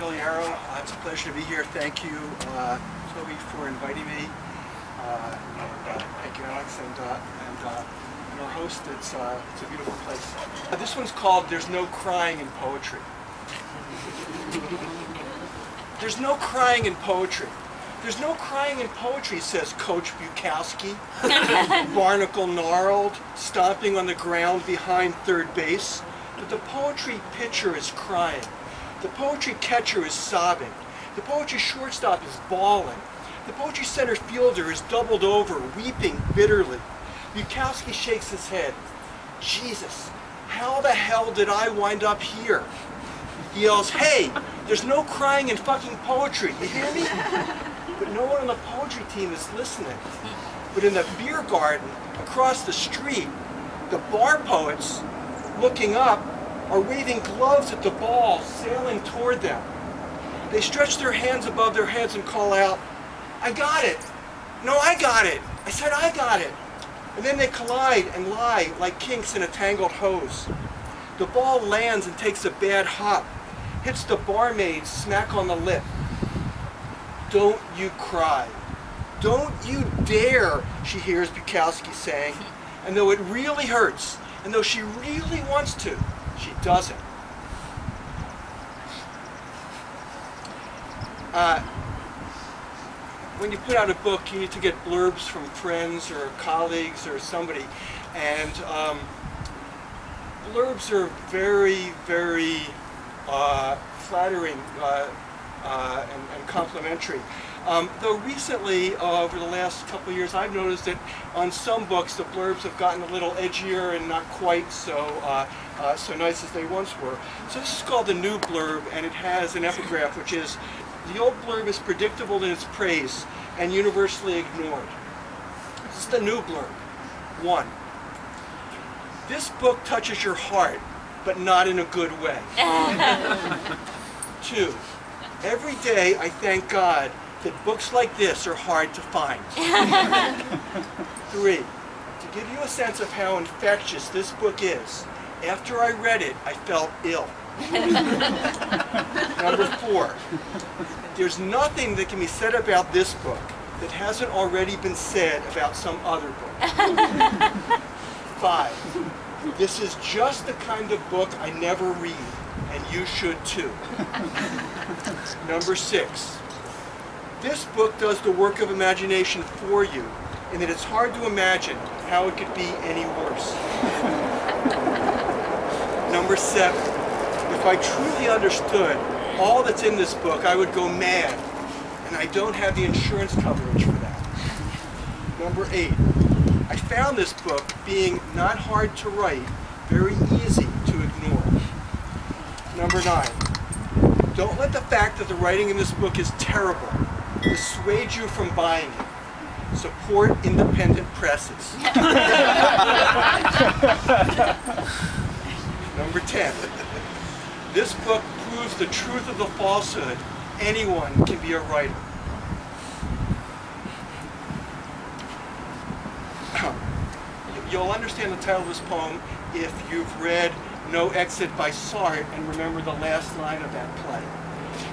Bill Yarrow. Uh, it's a pleasure to be here. Thank you, uh, Toby, for inviting me. Uh, and, uh, thank you, Alex, and, uh, and, uh, and our host. It's, uh, it's a beautiful place. This one's called There's No Crying in Poetry. There's no crying in poetry. There's no crying in poetry, says Coach Bukowski. Barnacle gnarled, stomping on the ground behind third base. But the poetry pitcher is crying. The poetry catcher is sobbing. The poetry shortstop is bawling. The poetry center fielder is doubled over, weeping bitterly. Bukowski shakes his head. Jesus, how the hell did I wind up here? He yells, hey, there's no crying in fucking poetry, you hear me? But no one on the poetry team is listening. But in the beer garden across the street, the bar poets, looking up, are waving gloves at the ball sailing toward them. They stretch their hands above their heads and call out, I got it. No, I got it. I said I got it. And then they collide and lie like kinks in a tangled hose. The ball lands and takes a bad hop, hits the barmaid smack on the lip. Don't you cry. Don't you dare, she hears Bukowski saying. And though it really hurts, and though she really wants to, she doesn't. Uh, when you put out a book, you need to get blurbs from friends or colleagues or somebody. And um, blurbs are very, very uh, flattering uh, uh, and, and, complimentary. Um, though recently, uh, over the last couple of years, I've noticed that on some books the blurbs have gotten a little edgier and not quite so uh, so nice as they once were. So this is called the new blurb, and it has an epigraph, which is, the old blurb is predictable in its praise and universally ignored. This is the new blurb. One, this book touches your heart, but not in a good way. Two, every day I thank God that books like this are hard to find. Three, to give you a sense of how infectious this book is, after I read it, I felt ill. Number four, there's nothing that can be said about this book that hasn't already been said about some other book. Five, this is just the kind of book I never read, and you should too. Number six, this book does the work of imagination for you, in that it's hard to imagine how it could be any worse. Number seven, if I truly understood all that's in this book, I would go mad, and I don't have the insurance coverage for that. Number eight, I found this book being not hard to write, very easy to ignore. Number nine, don't let the fact that the writing in this book is terrible dissuade you from buying it. Support independent presses. Number 10. This book proves the truth of the falsehood. Anyone can be a writer. You'll understand the title of this poem if you've read No Exit by Sartre and remember the last line of that play.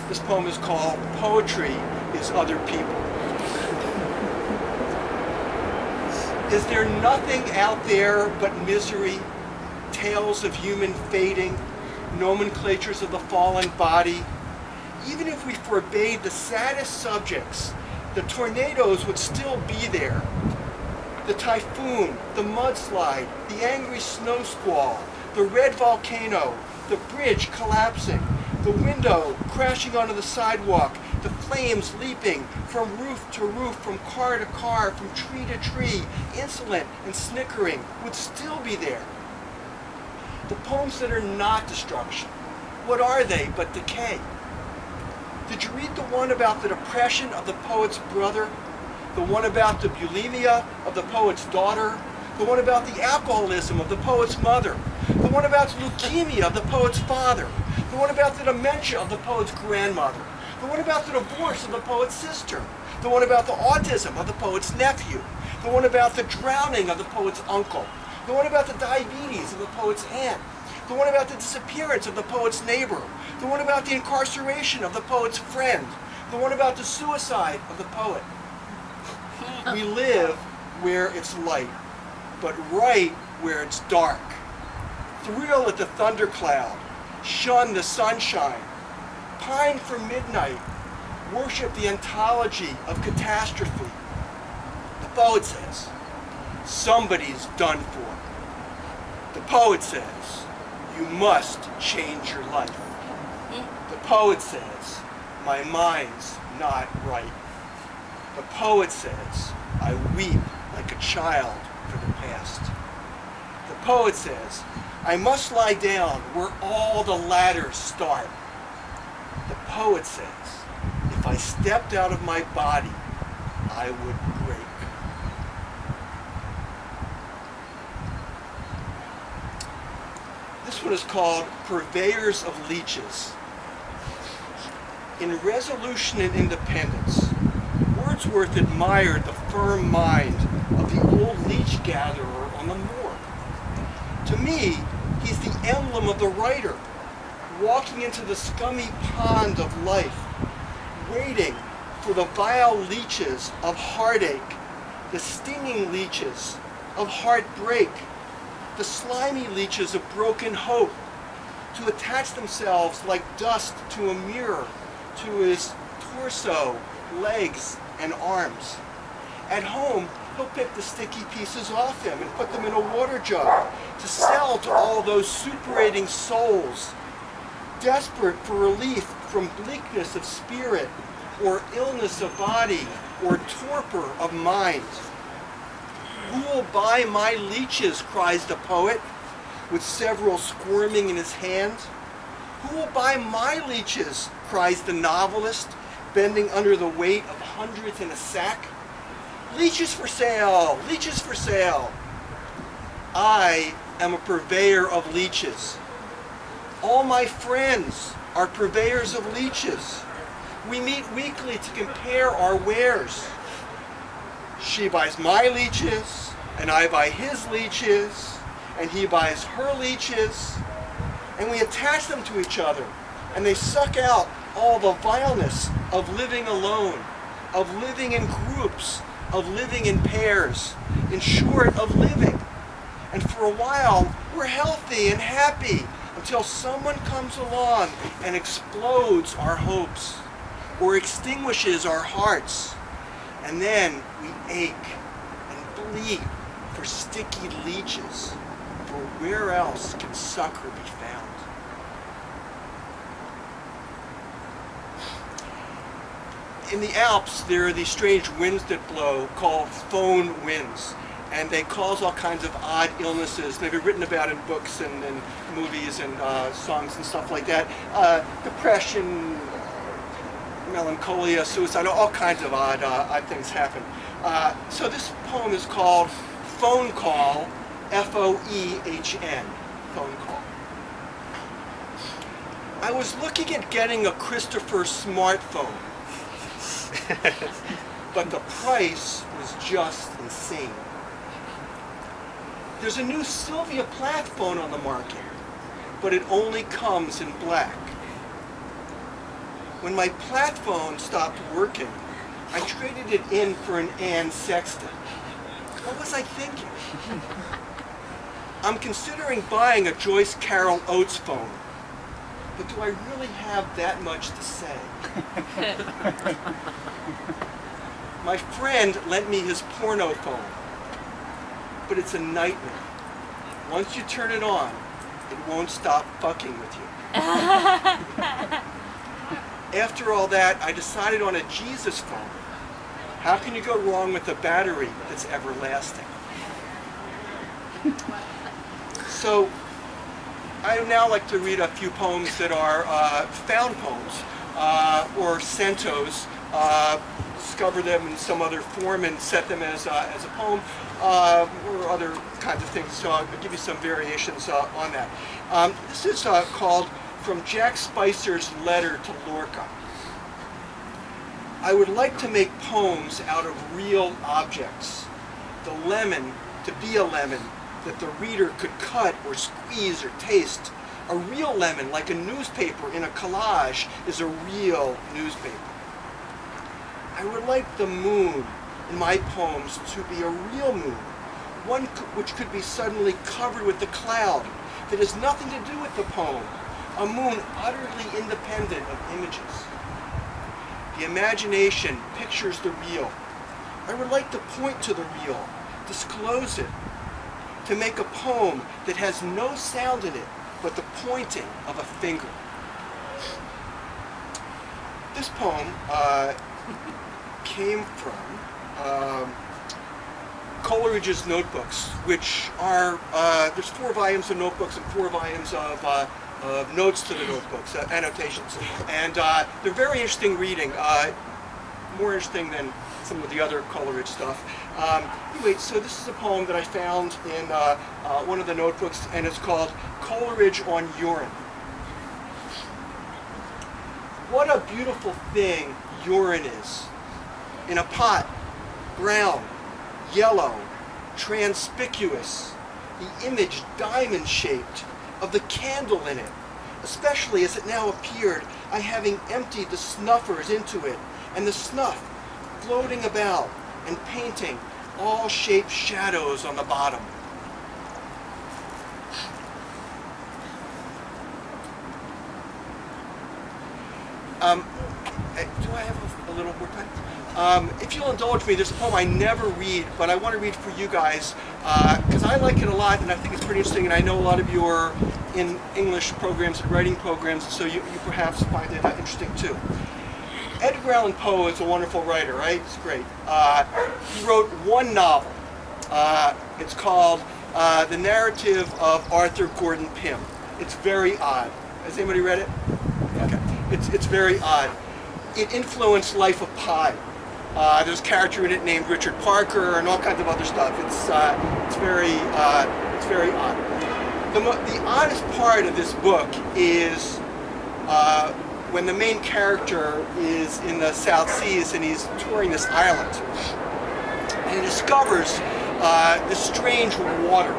This poem is called Poetry is Other People. Is there nothing out there but misery, tales of human fading, nomenclatures of the fallen body? Even if we forbade the saddest subjects, the tornadoes would still be there. The typhoon, the mudslide, the angry snow squall, the red volcano, the bridge collapsing, the window crashing onto the sidewalk, the flames leaping from roof to roof, from car to car, from tree to tree, insolent and snickering, would still be there. The poems that are not destruction, what are they but decay? Did you read the one about the depression of the poet's brother? The one about the bulimia of the poet's daughter? The one about the alcoholism of the poet's mother? The one about leukemia of the poet's father? The one about the dementia of the poet's grandmother? The one about the divorce of the poet's sister. The one about the autism of the poet's nephew. The one about the drowning of the poet's uncle. The one about the diabetes of the poet's aunt. The one about the disappearance of the poet's neighbor. The one about the incarceration of the poet's friend. The one about the suicide of the poet. We live where it's light, but right where it's dark. Thrill at the thundercloud, shun the sunshine, pine for midnight, worship the ontology of catastrophe. The poet says, somebody's done for. The poet says, you must change your life. The poet says, my mind's not right. The poet says, I weep like a child for the past. The poet says, I must lie down where all the ladders start. The poet says, if I stepped out of my body, I would break. This one is called Purveyors of Leeches. In Resolution and Independence, Wordsworth admired the firm mind of the old leech gatherer on the moor. To me, he's the emblem of the writer, walking into the scummy pond of life, waiting for the vile leeches of heartache, the stinging leeches of heartbreak, the slimy leeches of broken hope, to attach themselves like dust to a mirror, to his torso, legs, and arms. At home, he'll pick the sticky pieces off him and put them in a water jug to sell to all those superating souls, desperate for relief from bleakness of spirit, or illness of body, or torpor of mind. Who will buy my leeches, cries the poet, with several squirming in his hand. Who will buy my leeches, cries the novelist, bending under the weight of hundreds in a sack. Leeches for sale, leeches for sale. I am a purveyor of leeches. All my friends are purveyors of leeches. We meet weekly to compare our wares. She buys my leeches, and I buy his leeches, and he buys her leeches, and we attach them to each other, and they suck out all the vileness of living alone, of living in groups, of living in pairs, in short, of living. And for a while, we're healthy and happy until someone comes along and explodes our hopes or extinguishes our hearts. And then we ache and bleed for sticky leeches, for where else can succor be found? In the Alps, there are these strange winds that blow called foehn winds. And they cause all kinds of odd illnesses. They've been written about in books and, and movies and uh, songs and stuff like that. Uh, depression, melancholia, suicide, all kinds of odd, uh, odd things happen. Uh, so this poem is called Phone Call, F-O-E-H-N, Phone Call. I was looking at getting a Christopher smartphone, but the price was just insane. There's a new Sylvia Plath phone on the market, but it only comes in black. When my Plath phone stopped working, I traded it in for an Anne Sexton. What was I thinking? I'm considering buying a Joyce Carol Oates phone, but do I really have that much to say? my friend lent me his porno phone, but it's a nightmare. Once you turn it on, it won't stop fucking with you. After all that, I decided on a Jesus phone. How can you go wrong with a battery that's everlasting? So, I now like to read a few poems that are uh, found poems uh, or centos. Uh, discover them in some other form and set them as, uh, as a poem uh, or other kinds of things. So I'll give you some variations uh, on that. Um, this is called From Jack Spicer's Letter to Lorca. I would like to make poems out of real objects. The lemon to be a lemon that the reader could cut or squeeze or taste. A real lemon, like a newspaper in a collage, is a real newspaper. I would like the moon in my poems to be a real moon, one which could be suddenly covered with the cloud that has nothing to do with the poem, a moon utterly independent of images. The imagination pictures the real. I would like to point to the real, disclose it, to make a poem that has no sound in it but the pointing of a finger. This poem uh, came from um, Coleridge's notebooks, which are, uh, there's four volumes of notebooks and four volumes of, uh, of notes to the notebooks, uh, annotations. And uh, they're very interesting reading, uh, more interesting than some of the other Coleridge stuff. Um, anyway, so this is a poem that I found in uh, one of the notebooks, and it's called Coleridge on Urine. What a beautiful thing urine is. In a pot, brown, yellow, transpicuous, the image diamond-shaped of the candle in it, especially as it now appeared, I having emptied the snuffers into it, and the snuff floating about and painting all shaped shadows on the bottom. Um, eh, do I have a, a little more time? Um, if you'll indulge me, there's a poem I never read, but I want to read for you guys because uh, I like it a lot and I think it's pretty interesting and I know a lot of you are in English programs and writing programs, so you, you perhaps find it uh, interesting too. Edgar Allan Poe is a wonderful writer, right? It's great. Uh, he wrote one novel. Uh, it's called uh, The Narrative of Arthur Gordon Pym. It's very odd. Has anybody read it? Okay. It's, it's very odd. It influenced Life of Pi. Uh, there's a character in it named Richard Parker and all kinds of other stuff. It's, uh, it's, very, uh, it's very odd. The, the oddest part of this book is uh, when the main character is in the South Seas and he's touring this island. And he discovers uh, this strange water.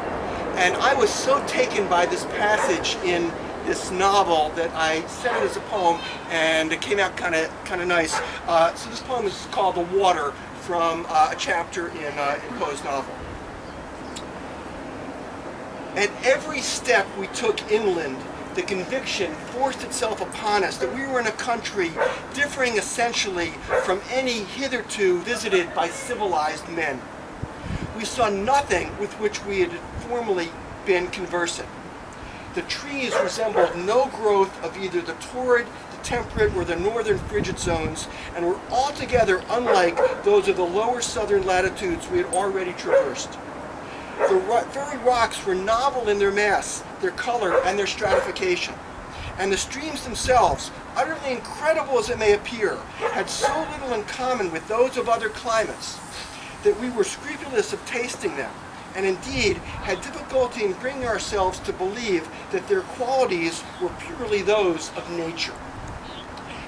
And I was so taken by this passage in this novel that I sent it as a poem, and it came out kind of kind of nice. Uh, so this poem is called "The Water" from uh, a chapter in, uh, in Poe's novel. At every step we took inland, the conviction forced itself upon us that we were in a country differing essentially from any hitherto visited by civilized men. We saw nothing with which we had formerly been conversant. The trees resembled no growth of either the torrid, the temperate, or the northern frigid zones, and were altogether unlike those of the lower southern latitudes we had already traversed. The ro very rocks were novel in their mass, their color, and their stratification. And the streams themselves, utterly incredible as it may appear, had so little in common with those of other climates that we were scrupulous of tasting them and indeed had difficulty in bringing ourselves to believe that their qualities were purely those of nature.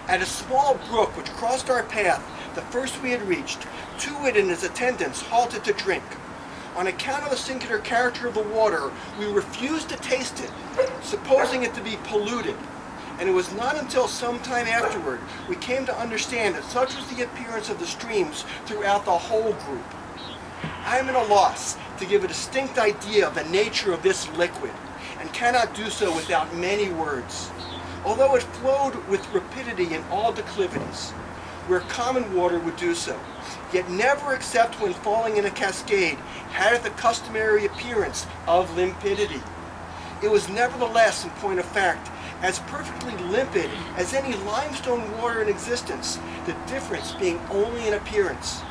At a small brook which crossed our path, the first we had reached, Too-wit and his attendants halted to drink. On account of the singular character of the water, we refused to taste it, supposing it to be polluted. And it was not until some time afterward we came to understand that such was the appearance of the streams throughout the whole group. I am at a loss to give a distinct idea of the nature of this liquid, and cannot do so without many words. Although it flowed with rapidity in all declivities, where common water would do so, yet never except when falling in a cascade had it the customary appearance of limpidity. It was nevertheless, in point of fact, as perfectly limpid as any limestone water in existence, the difference being only in appearance.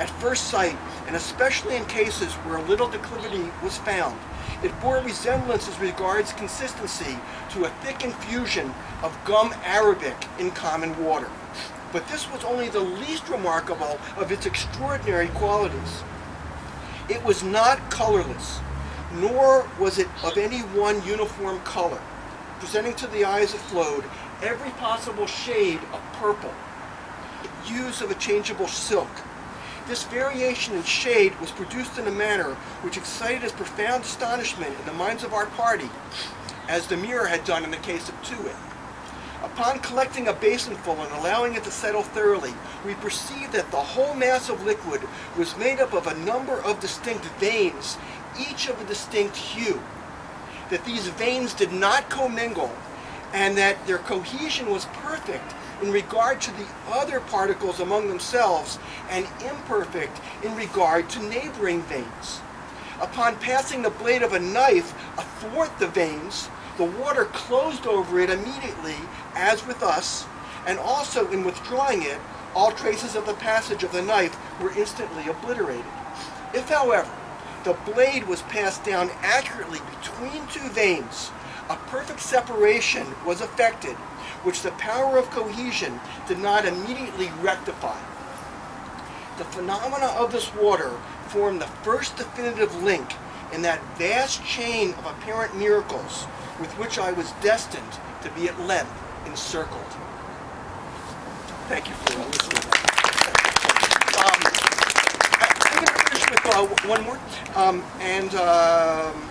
At first sight, and especially in cases where a little declivity was found, it bore resemblance as regards consistency to a thick infusion of gum arabic in common water. But this was only the least remarkable of its extraordinary qualities. It was not colorless, nor was it of any one uniform color, presenting to the eyes it flowed every possible shade of purple, hues of a changeable silk, this variation in shade was produced in a manner which excited as profound astonishment in the minds of our party, as the mirror had done in the case of Too-Wit. Upon collecting a basinful and allowing it to settle thoroughly, we perceived that the whole mass of liquid was made up of a number of distinct veins, each of a distinct hue. That these veins did not commingle, and that their cohesion was perfect in regard to the other particles among themselves, and imperfect in regard to neighboring veins. Upon passing the blade of a knife athwart the veins, the water closed over it immediately, as with us, and also in withdrawing it, all traces of the passage of the knife were instantly obliterated. If, however, the blade was passed down accurately between two veins, a perfect separation was effected, which the power of cohesion did not immediately rectify. The phenomena of this water form the first definitive link in that vast chain of apparent miracles with which I was destined to be at length encircled. Thank you for listening. Um, I'm going to finish with uh, one more. Um, and um,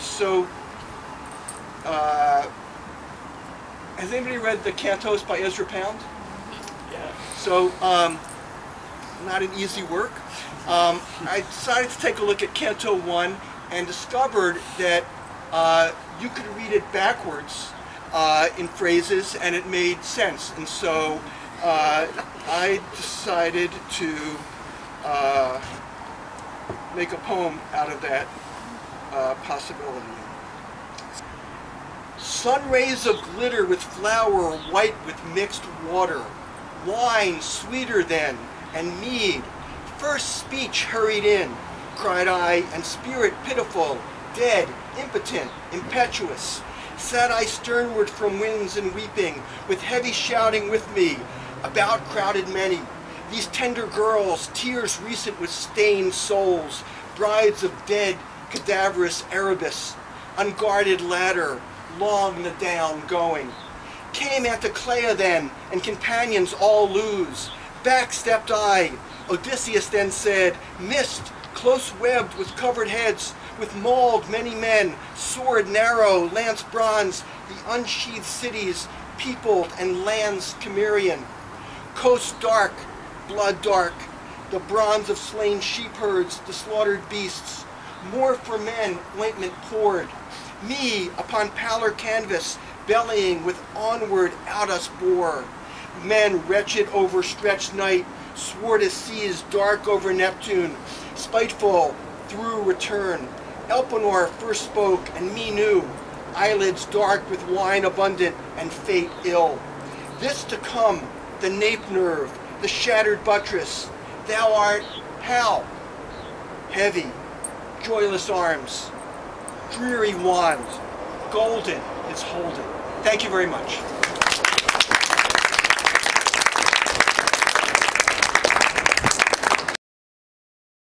so, uh, has anybody read the Cantos by Ezra Pound? Yeah. So, um, not an easy work. Um, I decided to take a look at Canto 1 and discovered that uh, you could read it backwards uh, in phrases and it made sense. And so uh, I decided to uh, make a poem out of that uh, possibility. Sun rays of glitter with flour white with mixed water, wine sweeter than, and mead. First speech hurried in, cried I, and spirit pitiful, dead, impotent, impetuous. Sat I sternward from winds and weeping, with heavy shouting with me, about crowded many. These tender girls, tears recent with stained souls, brides of dead, cadaverous Erebus, unguarded ladder, long the down going. Came Anticlea then, and companions all lose. Back stepped I. Odysseus then said, Mist, close webbed with covered heads, with mauled many men, sword narrow, lance bronze, the unsheathed cities, peopled and lands Cimmerian. Coast dark, blood dark, the bronze of slain sheepherds, the slaughtered beasts. More for men, ointment poured. Me upon pallor canvas, bellying with onward out us bore. Men wretched over stretched night, swore to seas dark over Neptune, spiteful through return. Elpenor first spoke, and me knew, eyelids dark with wine abundant, and fate ill. This to come, the nape nerve, the shattered buttress. Thou art how? Heavy, joyless arms, dreary wand, golden its holding. Thank you very much.